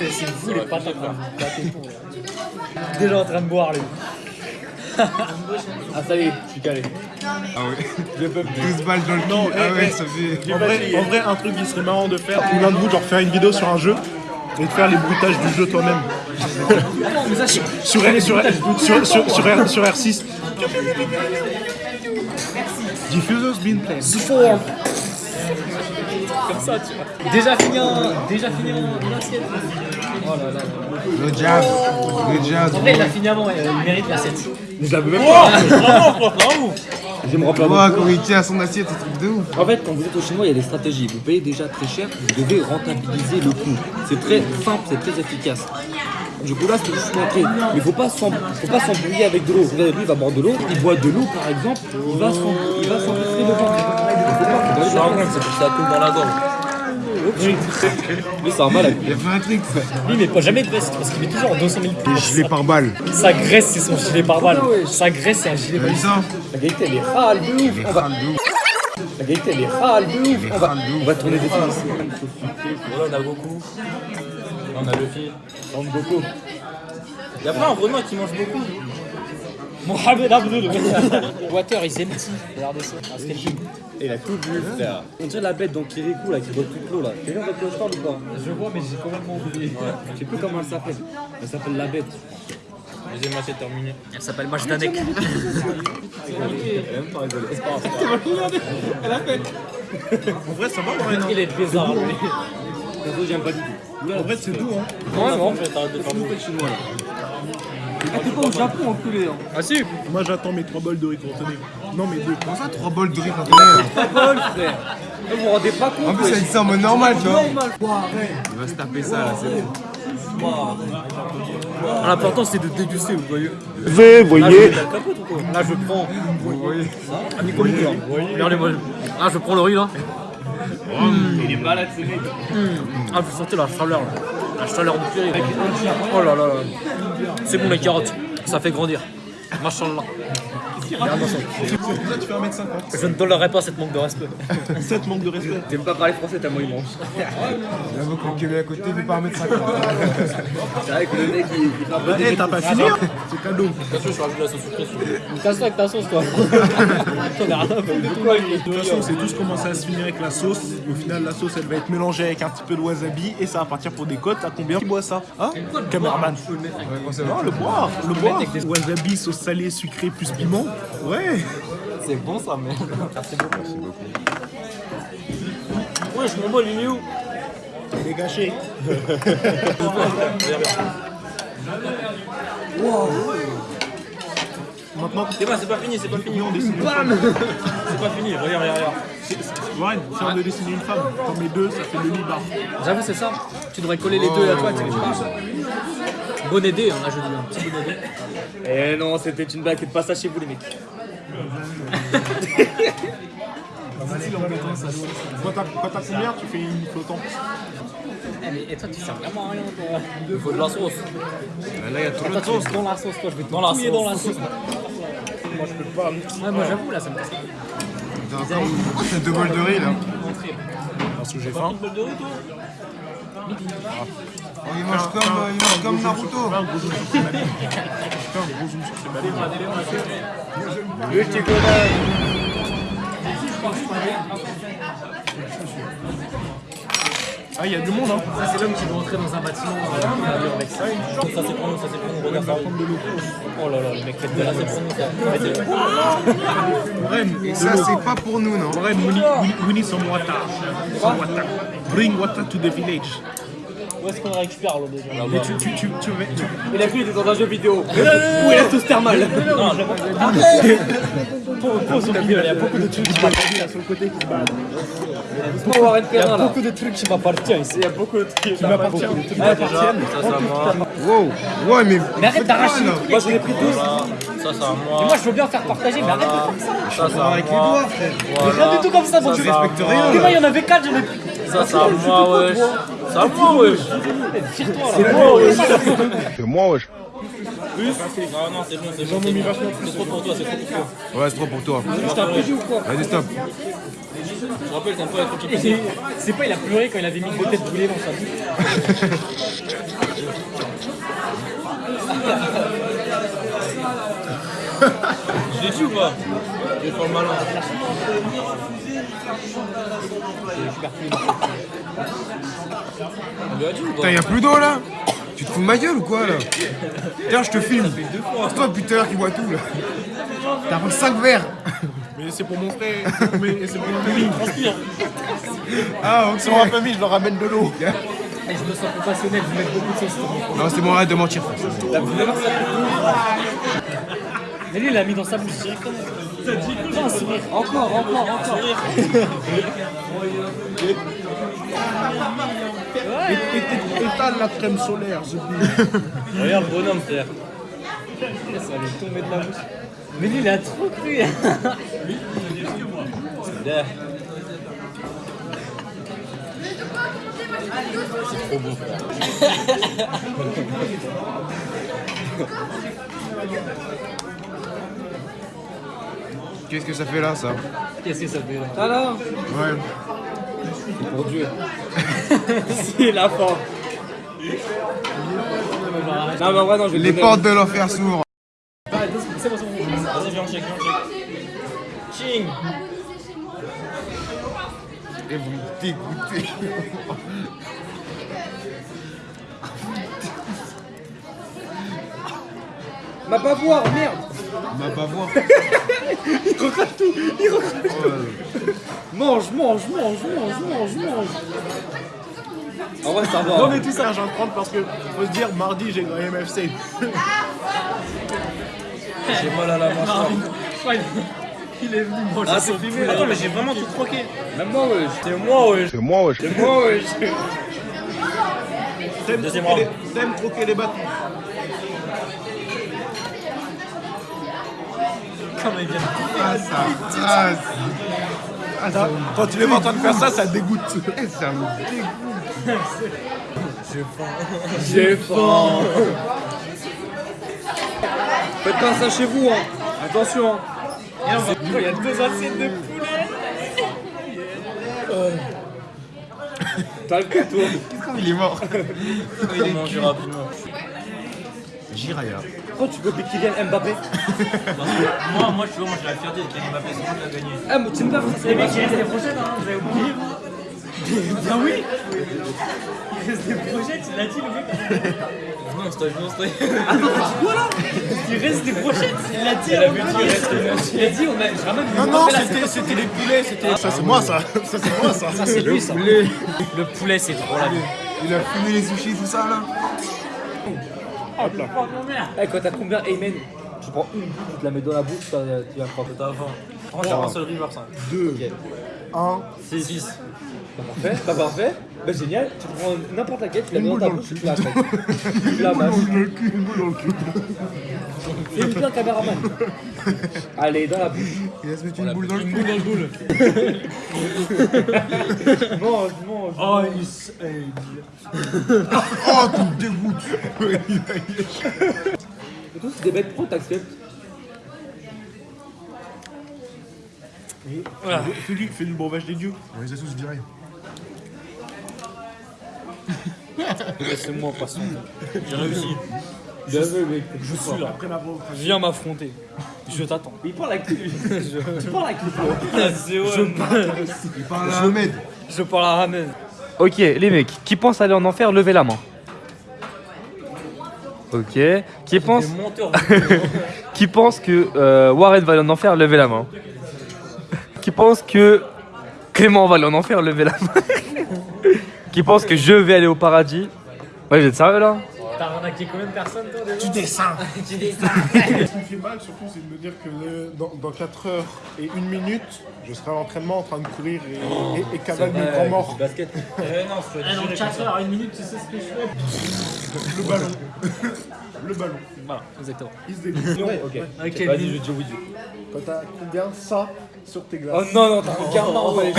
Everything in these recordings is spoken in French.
C'est vous les patates là. Déjà en train de boire lui. ah ça y est, je suis calé. Ah ouais. 12 balles dans le Non, cul. Ah eh, ouais, eh. ça fait. En vrai, en vrai, un truc qui serait marrant de faire, tout l'un de vous, genre faire une vidéo sur un jeu et de faire les bruitages du jeu toi-même. sur, sur, sur, sur, sur, R- sur R6. Diffuser's been played. Form. Comme ça tu vois. Déjà fini en. Déjà fini en en assiette. Oh là là. Le jazz. Le jazz. En vrai il a fini avant, il mérite l'assiette. Je l'avais même pas. Je me rappelle. Ouah, quand il tient à son assiette, c'est un truc de ouf. En fait, quand vous êtes au chinois, il y a des stratégies. Vous payez déjà très cher, vous devez rentabiliser le coût. C'est très simple, c'est très efficace. Du coup, là, c'est juste montrer. Mais il ne faut pas pas s'embrouiller avec de l'eau. Regardez, lui, il va boire de l'eau. Il boit de l'eau, par exemple. Il va s'em- il va s'empêtrer le ventre. Un c'est pour ça coule dans la gorge. Lui, c'est un malade. Il a fait un truc, ça. Lui il met pas jamais de veste parce qu'il met toujours en 200 000 Les gilets par balle. Sa graisse c'est son gilet pare-balles. Sa graisse c'est un gilet vu ça La qualité, elle est râle de ouf. On va... La qualité, elle est râle de ouf. On va, on va tourner des films ici. Voilà, on a beaucoup. Là, on a le fil. On beaucoup. Il y a pas un Renoir qui mange beaucoup. Mohamed Abdul. Water is empty. Regardez ça. C'était le film. Et il a tout bu, frère. On dirait la bête dans Kirikou, là, qui boit toute l'eau, là. Quelqu'un voit de quoi je parle ou pas Je vois mais j'ai complètement oublié. Je sais plus comment elle s'appelle. Elle s'appelle la bête. Deuxième assiette terminée. Elle s'appelle Majdanek. Elle a même pas rigolé. C'est pas grave. En vrai, ça va, Marina Il est bizarre lui. Perso, j'aime pas du tout. En vrai, c'est doux, hein. Ouais non. Je vais t'arrêter de faire beaucoup. chinois, là. Ah, t'es pas au Japon, enculé, hein. Ah si. Moi, j'attends mes 3 bols de riz contenus. Non, mais deux. Comment ça, 3 bols de riz contenus Pas bol, frère. Vous vous rendez pas compte En plus, elle dit ça en mode normal, tu vois. Normal. Il va se taper ça, là, c'est bon. L'important c'est de déguster vous voyez. Vous Là voyez Là je prends. Vous voyez Ah. Regardez-moi. Là je prends le riz là. Il est malade, ce mec. Ah vous sentez la chaleur là. La chaleur du riz. Oh là là là. C'est bon les carottes. Ça fait grandir. Machallah. Ça. Ça tu fais 1m50. Je ne tolérerai pas cette manque de respect. Cette manque de respect. T'aimes pas parler français tellement il mange. J'avoue qu'on est à côté, il fait pas 1m50. C'est vrai que le mec, il, un peu Eh, t'as pas fini hein C'est cadeau. Attention, je rajoute la sauce sucrée sur Casse-toi avec ta sauce toi. T'en as rien à de toute façon, c'est tous commencé à se finir avec la sauce. Au final, la sauce, elle va être mélangée avec un petit peu de wasabi et ça va partir pour des côtes. À combien qui boit ça Hein Cameraman. Non, le boire, le boire. Wasabi, sauce salée, sucrée plus piment. Ouais. C'est bon ça, mais. Ouais, je m'en bats, il est où Il est gâché. Maintenant, C'est pas, c'est pas fini, c'est pas fini. on dessine une femme. C'est pas fini, regarde, regarde, regarde. Warren, si on veut dessiner une femme, comme les deux, ça fait le libar. J'avoue, c'est ça. Tu devrais coller les deux à toi, tu pas. Bonnet D, on a jeudi un petit bonnet D. Eh non, c'était une blague, faites pas ça chez vous les mecs. Quand t'as t'as combien, tu fais une flottante. Eh, mais et toi, tu sers vraiment à rien, toi. Il faut de la sauce. Là, il y a trop Toi, de sauce. dans la sauce, toi. Je vais te Dans la sauce. dans la sauce. Moi, je peux pas. Ouais, moi, j'avoue, là, ça me casse. T'as deux bols de riz, là Parce que j'ai faim. Oh, Il mange comme, euh, il mange comme Naruto. Le petit connard. Ah, il y a du monde, hein. Ça, c'est l'homme qui veut entrer dans un bâtiment euh, avec ça. Ça, c'est pour nous, ça, c'est pour nous. Regarde ça. Oh là là, le mec fait de la Ça, c'est pour nous, ça. Ren, Et ça, c'est pas pour nous, non Ren, we need, we- we need some water. Some water. Bring water to the village. Où est-ce qu'on récupère l'eau déjà Mais tu, tu, tu, tu, veux- tu- Il a cru qu'il était dans un jeu vidéo. Où est la sauce thermale Non, je Pause, il y a beaucoup de trucs qui m'appartiennent sur le côté qui se baladent. Il y a beaucoup de trucs qui m'appartiennent ici. Il y a beaucoup de trucs. Qui m'appartiennent. Qui m'appartiennent. Ça, c'est à moi. Wow, ouais, mais. Mais arrête d'arracher les. Moi j'en ai pris deux. Ça, c'est à Et moi. moi, je veux bien faire partager, mais arrête de faire ça. Ça, c'est à Avec les moi. doigts, frère. Mais Rien du tout comme ça, Ça, à respectes moi. rien, Mais moi, il y en avait 4, j'en ai pris. Ça, c'est à moi, wesh. C'est à moi, wesh. Tire-toi là. C'est moi, wesh. Plus Non, non, c'est bon, c'est bon. C'est trop pour toi, c'est trop pour toi. Ouais, c'est trop pour toi. Je t'ai ou quoi Vas-y, stop. Je rappelle, pas être occupé. C'est pas, il a pleuré quand il avait mis deux têtes brûlées dans sa bouche. Je l'ai dit ou pas? Je vais faire le malin. Putain, y'a plus d'eau là Tu te fous de ma gueule ou quoi là Tiens, je te filme. C'est toi depuis tout à l'heure qui boit tout là. T'as pris 5 verres. Mais c'est pour mon frère, mais c'est pour ma famille. Ah, ok. C'est pour ma famille, je leur ramène de l'eau. Et je me sens compassionnel, vous mettez beaucoup de sauce. Non, c'est bon, arrête de mentir. Mais lui, il l'a mis dans sa bouche directement. Non. Encore, encore, encore. Étale la crème solaire, je dis. Regarde, bonhomme, frère. Ça allait tomber de la bouche. Mais lui, il a trop cru. Là. C'est trop beau, frère. Qu'est-ce que ça fait là, ça Qu'est-ce que ça fait là Alors Ouais. Pour Dieu. C'est la fin. Non, mais en vrai, non, je vais Les donner- portes de l'enfer s'ouvrent. C'est bon, c'est bon. Vas-y, viens, on check, viens, on check. Ching Et vous me dégoûtez. Ma pas voir, merde On va pas voir. Mange, mange, mange, mange, mange, mange En vrai, ça va. Non mais tout ça, j'en prends parce que faut se dire, mardi j'ai gagné MFC. J'ai mal à la mâchoire. Ouais, Il est venu manger Ah, c'est filmé. Attends, mais j'ai vraiment tout croqué. Même moi, ouais. C'est moi, ouais. C'est moi, wesh. C'est moi, ouais. T'aimes Deuxième troquer, round. les- t'aimes troquer les bâtons. Vient Ah, ça. Ah, ça Quand tu les vois en train de faire ça, ça dégoûte. Eh, ça me dégoûte. J'ai faim. Faites pas ça chez vous, hein. Attention. hein. Il y a deux assiettes de poulet. T'as le toi. Il est mort. Il est mangé Jiraya. Pourquoi tu copies Kylian Mbappé Parce que moi, moi, je suis moi, j'ai la fierté de Kylian Mbappé, c'est moi qui a gagné. Ah, mais tu me parles, ça c'est Les mecs, il reste des prochaines, hein, vous avez oublié. Ah oui Il reste des prochaines, il l'a dit le mec. Non, stage, non, stage. Il reste des prochaines, il l'a dit. Elle a Il a dit, on a, Non, non, c'était c'était les poulets, c'était. Ça c'est moi ça. Ça c'est moi ça. Ça, c'est lui, ça. poulet. Le poulet, c'est trop la vie. Il a fumé les sushis, tout ça là. Eh, quand t'as combien Amen Tu prends une tu te la mets dans la bouche, tu vas tu vas croire. T'as faim. Franchement, j'ai un seul river, ça. 2, 1. 6. Pas parfait, pas parfait. Bah génial, tu prends n'importe laquelle, tu la mets dans ta bouche, tu la. Tu la mâches. Fais bien caméraman. Allez, dans la bouche. Il va se mettre une boule dans le cul. Boule dans le boule. Mange, mange. Oh, il Oh, tu me dégoûtes. Et tout, c'est des bêtes pro, t'acceptes. Fais-lui fais le breuvage des dieux. On les a tous virés. Laissez-moi passer. J'ai réussi. Je suis là. Viens m'affronter. Je t'attends. Il parle avec lui. Tu parles avec lui. C'est ouais. Il parle à Ahmed. Je parle à Ramen. Ok, les mecs, qui pense aller en enfer, levez la main. Ok. Qui pense, qui pense que euh, Warren va aller en enfer, levez la main. Qui pense que Clément va aller en enfer, levez la main. qui pense que je vais aller au paradis. Ouais, vous êtes sérieux là T'as arnaqué combien de personnes, toi, déjà Tu descends. Tu dis ça. Ce qui me fait mal surtout, c'est de me dire que euh, dans, dans 4 heures et 1 minute, je serai à l'entraînement en train de courir et, et, et cavaler mes grands morts. Basket. Eh non, je Ah, dans 4 heures, 1 minute, tu sais ce que je fais? Le ballon. Le ballon. Voilà, exactement. Il se dégoûte. Ouais, ok. Ok, Vas-y, je dis oui. Quand t'as combien ça sur tes glaces Oh non, non, t'as un gamin, ouais.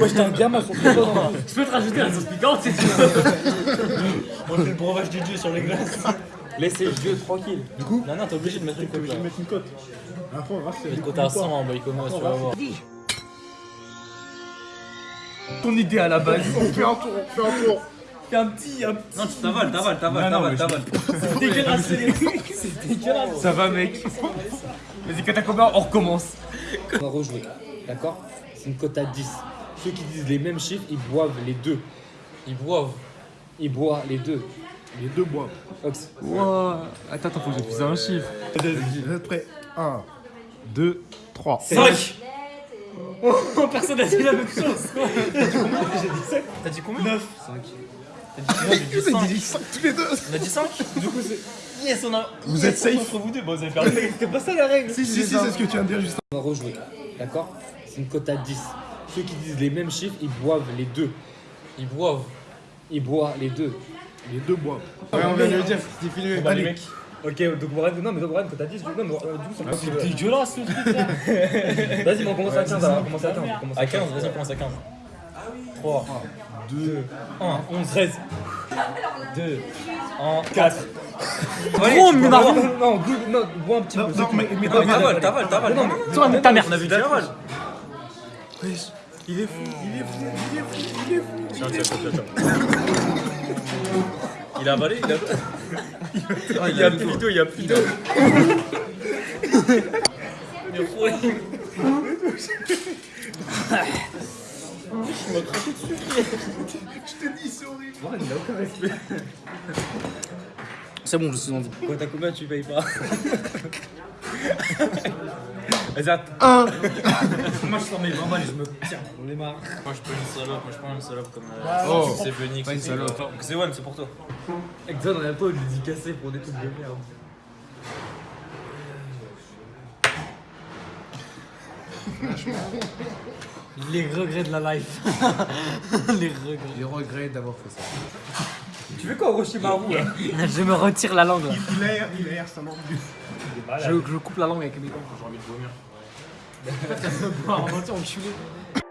Ouais, j'étais un gamin sur tes doigts. Je peux te rajouter la sauce piquante, c'est tout. On fait le breuvage du dieu sur les glaces. Laissez le jeu tranquille. Du coup Non, non, t'es obligé de mettre une cote là. vais mettre une cote. À fond, Raph, c'est Une cote à 100 en il commence, tu vas voir. Ton idée à la base. On fait un tour, on fait un tour. Un petit, un Non, tu t'avales, t'avales, t'avales, t'avales, t'avales. C'est dégueulasse. C'est dégueulasse. Ça va, mec. Vas-y, combien, on recommence. On va rejouer. D'accord? C'est une cote à 10. Ceux qui disent les mêmes chiffres, ils boivent les deux. Ils boivent. Ils boivent les deux. Les deux bois. Ox. Wow. Attends, attends, faut que j'appuie sur un chiffre. Êtes prêts 1, 2, 3. 5 Personne n'a dit la même chose. T'as dit combien? 9 5. T'as dit Vous avez dit 5 tous les deux On a dit 5 Du coup, c'est. Yes, on a. Vous êtes safe Entre vous deux, bah vous avez perdu. C'était pas ça la règle. Si, si, si, c'est ce que tu viens de dire juste On va rejouer. D'accord? C'est une cote à 10. Ceux qui disent les mêmes chiffres, ils boivent les deux. Ils boivent. Ils boivent les deux. Les deux bois. Ouais, on vient de le dire, c'était filmé. Bah, les Allez. mecs. Ok, donc Warren, non, mais donc Warren, quand t'as 10, du coup, non, mais euh, du coup, ça me C'est dégueulasse ce truc là. Vas-y, on commence à 15, alors, on commence à 15. on commence À 15, vas-y, on commence à 15. 3, 2, 1, 11, 13. 2, 1, 4. Trop, mais non, non, goût- non, bois un petit peu. Non, mais, t'avales, t'avales, t'avales. Toi, mais ta mère. On a vu tu avales. il est fou, il est fou, il est fou, il est fou. Tiens, tiens, tiens, tiens. Il a avalé, il a avalé. Il y a plus d'eau, il y a plus d'eau. Mais ouais. C'est bon, je suis en vie. Quand t'as combien, tu payes pas. Vas-y, attends. Un. Moi, je sors mes 20 balles et je me tiens. On est marre. Moi je peux une salope, moi je prends une salope comme euh, Oh. c'est Benix. Pas une salope. C'est one, c'est pour toi. Exxon, regarde toi, il lui dit casser pour des trucs de merde. Les regrets de la life. Les regrets. J'ai regret d'avoir fait ça. Tu fais quoi, Orochimaru là? Je me retire la langue. là. Il erre, il erre, ça manque. Je, je coupe la langue avec mes dents j'ai envie de vomir. En fait, ça me.